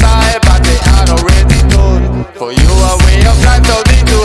side, but they are already done. For you, a way of life, so they do.